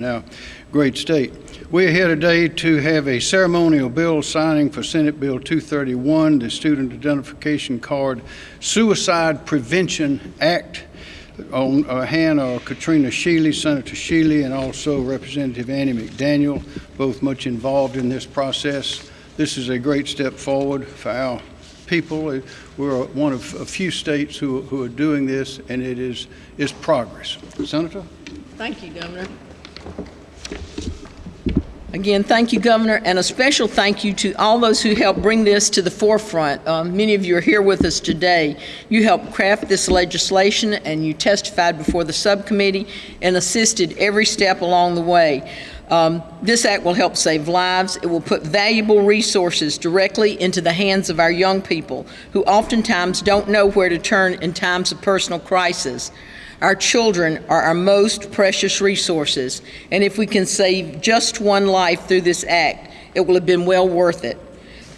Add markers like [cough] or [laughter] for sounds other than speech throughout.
Now, great state. We're here today to have a ceremonial bill signing for Senate Bill 231, the Student Identification Card Suicide Prevention Act. On our hand are Katrina Shealy, Senator Shealy, and also Representative Annie McDaniel, both much involved in this process. This is a great step forward for our people. Uh, we're one of a few states who, who are doing this, and it is, is progress. Senator? Thank you, Governor. Again, thank you, Governor, and a special thank you to all those who helped bring this to the forefront. Um, many of you are here with us today. You helped craft this legislation, and you testified before the subcommittee and assisted every step along the way. Um, this act will help save lives. It will put valuable resources directly into the hands of our young people who oftentimes don't know where to turn in times of personal crisis. Our children are our most precious resources, and if we can save just one life through this act, it will have been well worth it.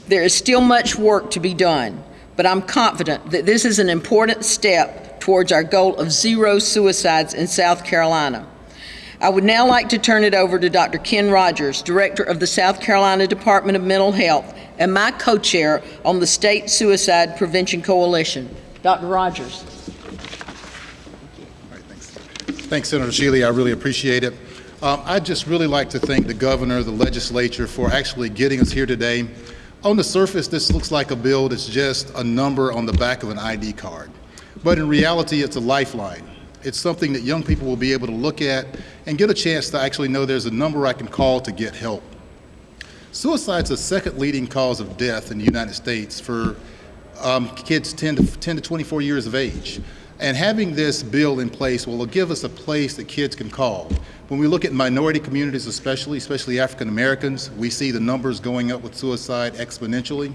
There is still much work to be done, but I'm confident that this is an important step towards our goal of zero suicides in South Carolina. I would now like to turn it over to Dr. Ken Rogers, Director of the South Carolina Department of Mental Health and my co-chair on the State Suicide Prevention Coalition. Dr. Rogers. Thanks, Senator Shealy. I really appreciate it. Um, I'd just really like to thank the governor, the legislature for actually getting us here today. On the surface, this looks like a bill that's just a number on the back of an ID card. But in reality, it's a lifeline. It's something that young people will be able to look at and get a chance to actually know there's a number I can call to get help. Suicide's the second leading cause of death in the United States for um, kids 10 to, 10 to 24 years of age. And having this bill in place will give us a place that kids can call. When we look at minority communities especially, especially African Americans, we see the numbers going up with suicide exponentially.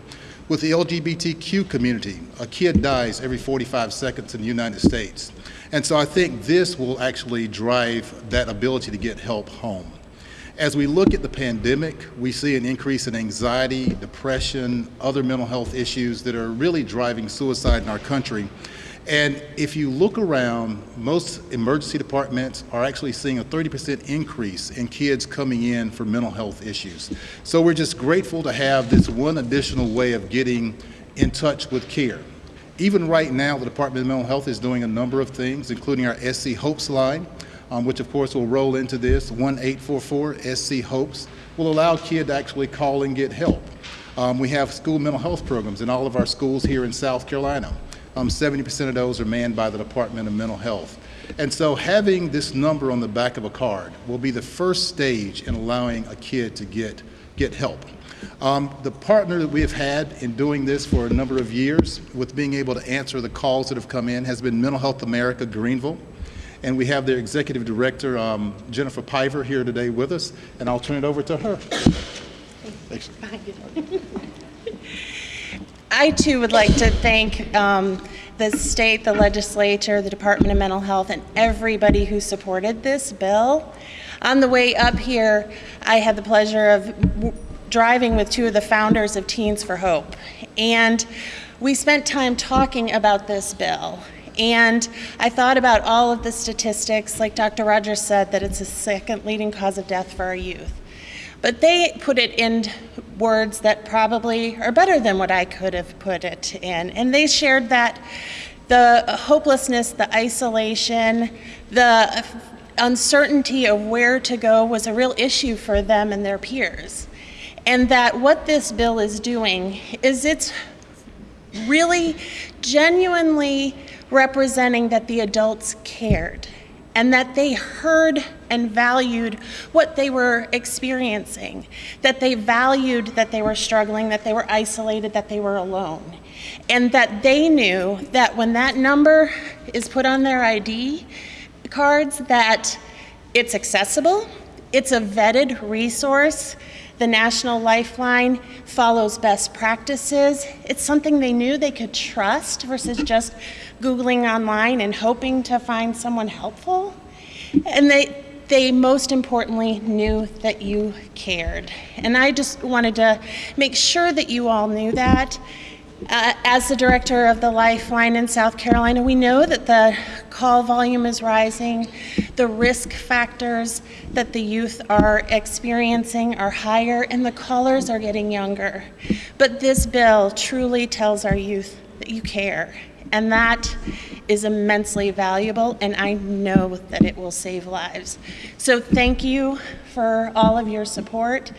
With the LGBTQ community, a kid dies every 45 seconds in the United States. And so I think this will actually drive that ability to get help home. As we look at the pandemic, we see an increase in anxiety, depression, other mental health issues that are really driving suicide in our country. And if you look around, most emergency departments are actually seeing a 30% increase in kids coming in for mental health issues. So we're just grateful to have this one additional way of getting in touch with care. Even right now, the Department of Mental Health is doing a number of things, including our SC Hopes line, um, which of course will roll into this, 1-844-SC-HOPES, will allow a kid to actually call and get help. Um, we have school mental health programs in all of our schools here in South Carolina. 70% um, of those are manned by the Department of Mental Health. And so having this number on the back of a card will be the first stage in allowing a kid to get, get help. Um, the partner that we have had in doing this for a number of years with being able to answer the calls that have come in has been Mental Health America Greenville. And we have their executive director, um, Jennifer Piver, here today with us, and I'll turn it over to her. Thanks. I too would like to thank um, the state, the legislature, the Department of Mental Health, and everybody who supported this bill. On the way up here, I had the pleasure of driving with two of the founders of Teens for Hope. And we spent time talking about this bill. And I thought about all of the statistics, like Dr. Rogers said, that it's the second leading cause of death for our youth. But they put it in words that probably are better than what I could have put it in. And they shared that the hopelessness, the isolation, the uncertainty of where to go was a real issue for them and their peers. And that what this bill is doing is it's really genuinely representing that the adults cared and that they heard and valued what they were experiencing, that they valued that they were struggling, that they were isolated, that they were alone, and that they knew that when that number is put on their ID cards, that it's accessible, it's a vetted resource, the National Lifeline follows best practices. It's something they knew they could trust versus just Googling online and hoping to find someone helpful. And they, they most importantly knew that you cared. And I just wanted to make sure that you all knew that. Uh, As the director of the Lifeline in South Carolina, we know that the call volume is rising. The risk factors that the youth are experiencing are higher, and the callers are getting younger. But this bill truly tells our youth that you care, and that is immensely valuable, and I know that it will save lives. So thank you for all of your support,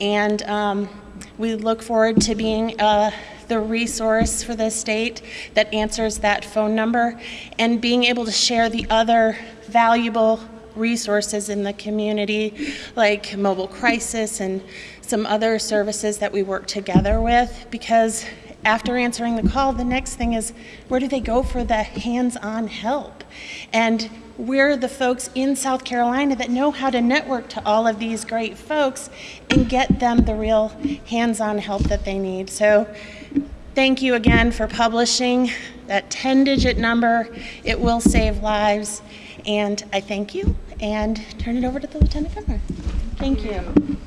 and um, we look forward to being uh, the resource for the state that answers that phone number and being able to share the other valuable resources in the community like mobile crisis and some other services that we work together with because after answering the call the next thing is where do they go for the hands-on help and we're the folks in South Carolina that know how to network to all of these great folks and get them the real hands-on help that they need. So thank you again for publishing that 10-digit number. It will save lives. And I thank you and turn it over to the Lieutenant Governor. Thank you.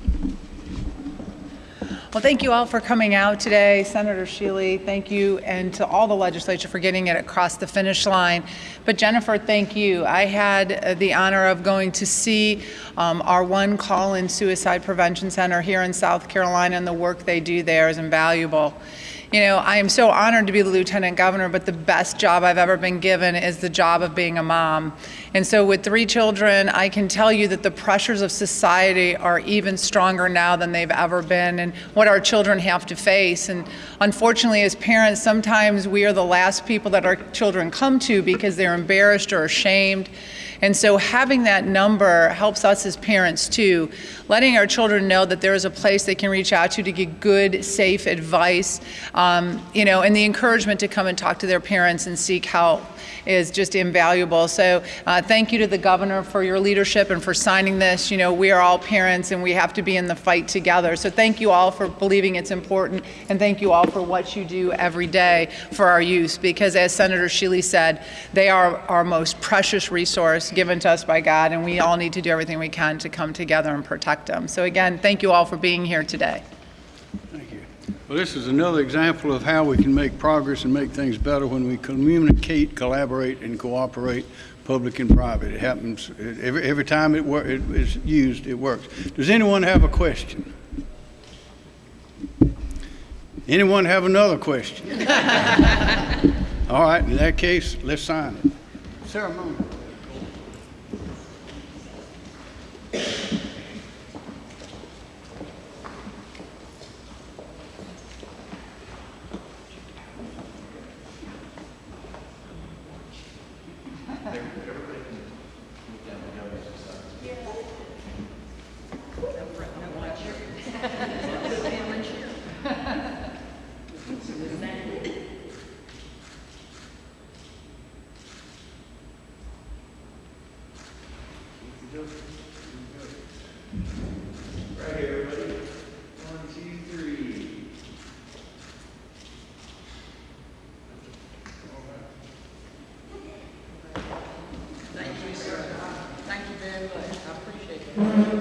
Well, thank you all for coming out today. Senator Shealy, thank you, and to all the legislature for getting it across the finish line. But Jennifer, thank you. I had the honor of going to see um, our one call-in suicide prevention center here in South Carolina, and the work they do there is invaluable. You know, I am so honored to be the lieutenant governor, but the best job I've ever been given is the job of being a mom. And so, with three children, I can tell you that the pressures of society are even stronger now than they've ever been, and what our children have to face. And unfortunately, as parents, sometimes we are the last people that our children come to because they're embarrassed or ashamed. And so having that number helps us as parents too, letting our children know that there is a place they can reach out to to get good, safe advice, um, you know, and the encouragement to come and talk to their parents and seek help is just invaluable. So uh, thank you to the governor for your leadership and for signing this. You know, we are all parents and we have to be in the fight together. So thank you all for believing it's important and thank you all for what you do every day for our youth because as Senator Shealy said, they are our most precious resource given to us by God and we all need to do everything we can to come together and protect them. So again, thank you all for being here today. Thank you. Well, this is another example of how we can make progress and make things better when we communicate, collaborate, and cooperate, public and private. It happens, every, every time it wor, it is used, it works. Does anyone have a question? Anyone have another question? [laughs] All right, in that case, let's sign it. Ceremony. Thank you sir. Thank you very much. I appreciate it.